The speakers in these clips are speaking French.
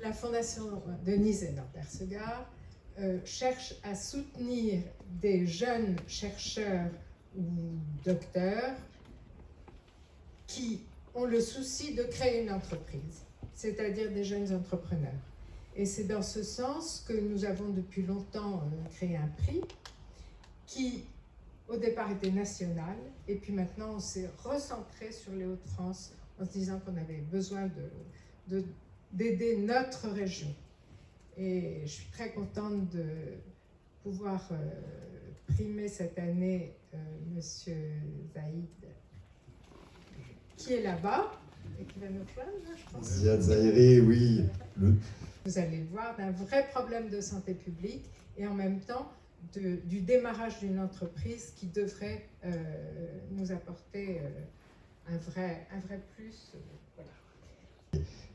La Fondation Denise et Persegard euh, cherche à soutenir des jeunes chercheurs ou docteurs qui ont le souci de créer une entreprise, c'est-à-dire des jeunes entrepreneurs. Et c'est dans ce sens que nous avons depuis longtemps euh, créé un prix qui, au départ, était national, et puis maintenant, on s'est recentré sur les Hauts-de-France en se disant qu'on avait besoin de, notre région. Et je suis très contente de pouvoir euh, primer cette année euh, Monsieur Zaïd, qui est là-bas et qui va nous rejoindre, je pense. Ziad Zahiri, oui. Le... Vous allez voir d'un vrai problème de santé publique et en même temps de, du démarrage d'une entreprise qui devrait euh, nous apporter euh, un, vrai, un vrai plus. Euh, voilà.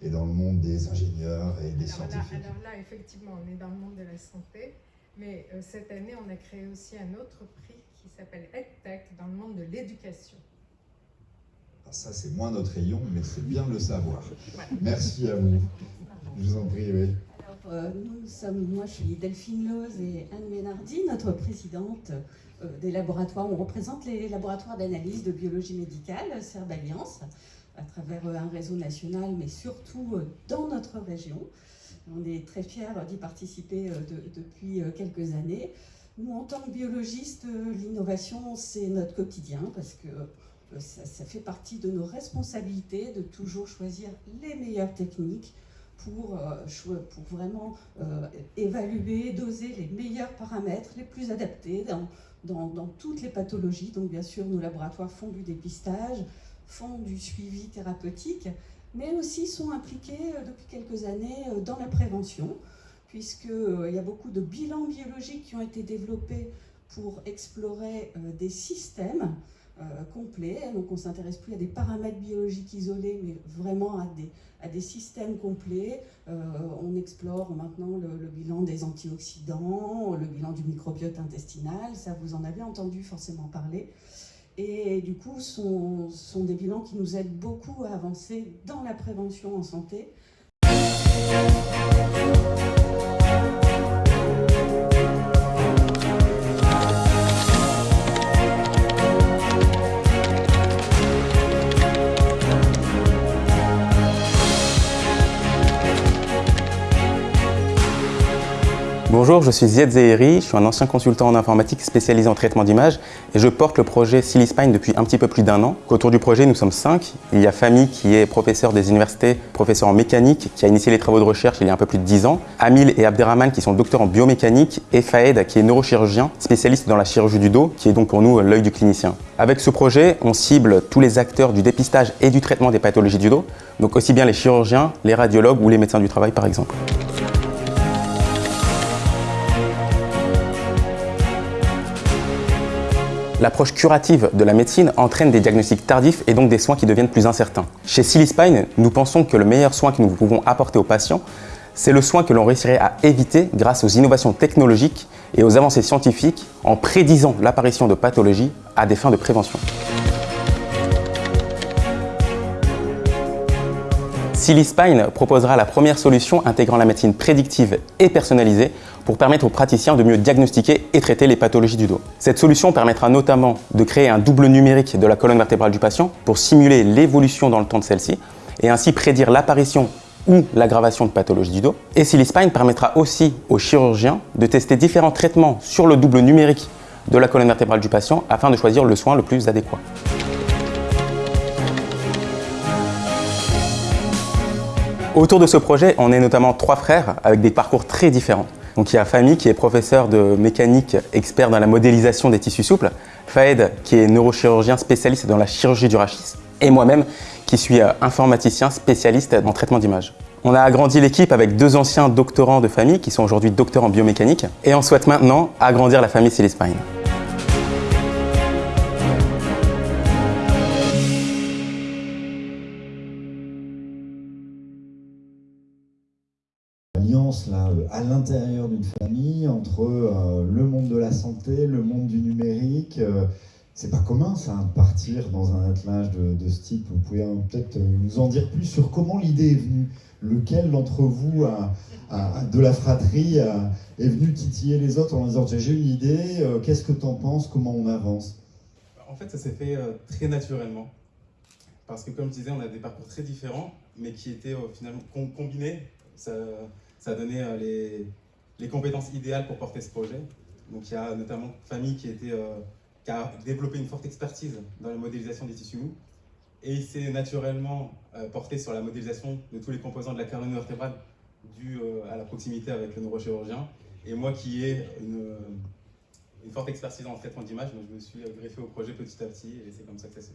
Et dans le monde des ingénieurs et des alors scientifiques. Là, alors là, effectivement, on est dans le monde de la santé, mais euh, cette année, on a créé aussi un autre prix qui s'appelle EdTech dans le monde de l'éducation. Alors ça, c'est moins notre rayon, mais c'est bien de le savoir. Merci à vous. Je vous en prie, oui. Alors, euh, nous sommes, moi je suis Delphine Loz et Anne Ménardi, notre présidente euh, des laboratoires. On représente les laboratoires d'analyse de biologie médicale, Serbe Alliance, à travers euh, un réseau national, mais surtout euh, dans notre région. On est très fiers d'y participer euh, de, depuis quelques années. Nous, en tant que biologistes, l'innovation, c'est notre quotidien parce que ça, fait partie de nos responsabilités de toujours choisir les meilleures techniques pour, pour vraiment évaluer, doser les meilleurs paramètres les plus adaptés dans, dans, dans toutes les pathologies. Donc bien sûr, nos laboratoires font du dépistage, font du suivi thérapeutique, mais aussi sont impliqués euh, depuis quelques années euh, dans la prévention, puisqu'il y a beaucoup de bilans biologiques qui ont été développés pour explorer euh, des systèmes euh, complets. Donc on s'intéresse plus à des paramètres biologiques isolés, mais vraiment à des, à des systèmes complets. Euh, on explore maintenant le, le bilan des antioxydants, le bilan du microbiote intestinal, ça vous en avez entendu forcément parler. Et du coup, ce sont, sont des bilans qui nous aident beaucoup à avancer dans la prévention en santé. Bonjour, je suis Ziad Zehiri, je suis un ancien consultant en informatique spécialisé en traitement d'images et je porte le projet Silly Spine depuis un petit peu plus d'un an. Autour du projet, nous sommes cinq. Il y a Fami qui est professeur des universités, professeur en mécanique, qui a initié les travaux de recherche il y a un peu plus de dix ans. Amil et Abderrahman qui sont docteurs en biomécanique et Faed qui est neurochirurgien, spécialiste dans la chirurgie du dos, qui est donc pour nous l'œil du clinicien. Avec ce projet, on cible tous les acteurs du dépistage et du traitement des pathologies du dos, donc aussi bien les chirurgiens, les radiologues ou les médecins du travail par exemple. L'approche curative de la médecine entraîne des diagnostics tardifs et donc des soins qui deviennent plus incertains. Chez Silly Spine, nous pensons que le meilleur soin que nous pouvons apporter aux patients, c'est le soin que l'on réussirait à éviter grâce aux innovations technologiques et aux avancées scientifiques en prédisant l'apparition de pathologies à des fins de prévention. Silly Spine proposera la première solution intégrant la médecine prédictive et personnalisée pour permettre aux praticiens de mieux diagnostiquer et traiter les pathologies du dos. Cette solution permettra notamment de créer un double numérique de la colonne vertébrale du patient pour simuler l'évolution dans le temps de celle-ci et ainsi prédire l'apparition ou l'aggravation de pathologies du dos. Et Silly Spine permettra aussi aux chirurgiens de tester différents traitements sur le double numérique de la colonne vertébrale du patient afin de choisir le soin le plus adéquat. Autour de ce projet, on est notamment trois frères avec des parcours très différents. Donc il y a Fami qui est professeur de mécanique, expert dans la modélisation des tissus souples, Faed qui est neurochirurgien spécialiste dans la chirurgie du rachis, et moi-même qui suis euh, informaticien spécialiste en traitement d'image. On a agrandi l'équipe avec deux anciens doctorants de famille qui sont aujourd'hui docteurs en biomécanique et on souhaite maintenant agrandir la famille Silly à l'intérieur d'une famille entre euh, le monde de la santé, le monde du numérique, euh, c'est pas commun ça, de partir dans un attelage de, ce type. Vous pouvez hein, peut-être nous en dire plus sur comment l'idée est venue. Lequel d'entre vous de la fratrie est venu titiller les autres en disant j'ai une idée, euh, qu'est-ce que t'en penses, comment on avance? En fait, ça s'est fait très naturellement. Parce que, comme je disais, on a des parcours très différents, mais qui étaient finalement com- combinés. Ça, ça donné euh, les, les compétences idéales pour porter ce projet. Donc, il y a notamment Famille qui, était, euh, qui a développé une forte expertise dans la modélisation des tissus mous. Et il s'est naturellement euh, porté sur la modélisation de tous les composants de la colonne vertébrale dû euh, à la proximité avec le neurochirurgien. Et moi qui ai une, une forte expertise en traitement d'image, je me suis greffé au projet petit à petit et c'est comme ça que ça s'est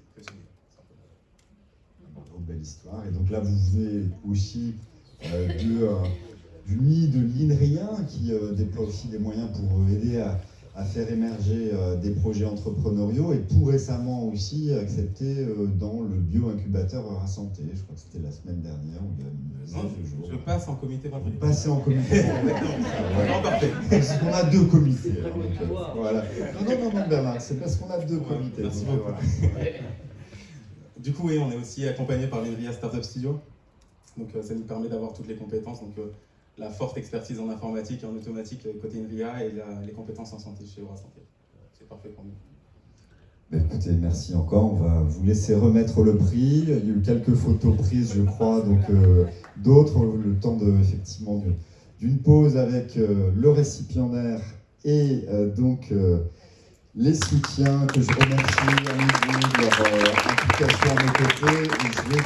belle histoire. Et donc là, vous venez aussi euh, de, du nid de l'INRIA qui euh, déploie aussi des moyens pour euh, aider à, à faire émerger euh, des projets entrepreneuriaux et tout récemment aussi accepté euh, dans le bio-incubateur Eura Santé. Je crois que c'était la semaine dernière ou il y a une dizaine Non, de jours. Je passe en comité vendredi. passez en comité. Parce qu'on a deux comités. alors, donc, voilà. Non, non, non, non, Bernard, c'est parce qu'on a deux Ouais, comités. merci donc, beaucoup. voilà. Du coup, oui, on est aussi accompagné par l'INRIA Startup Studio. Donc, euh, ça nous permet d'avoir toutes les compétences. Donc, euh, la forte expertise en informatique et en automatique euh, côté INRIA et les compétences en santé chez Eura Santé. C'est parfait pour nous. Ben, écoutez, merci encore. On va vous laisser remettre le prix. Il y a eu quelques photos prises, je crois, donc euh, d'autres, le temps de, effectivement d'une pause avec euh, le récipiendaire et euh, donc euh, les soutiens que je remercie à de leur euh, implication à mes côtés.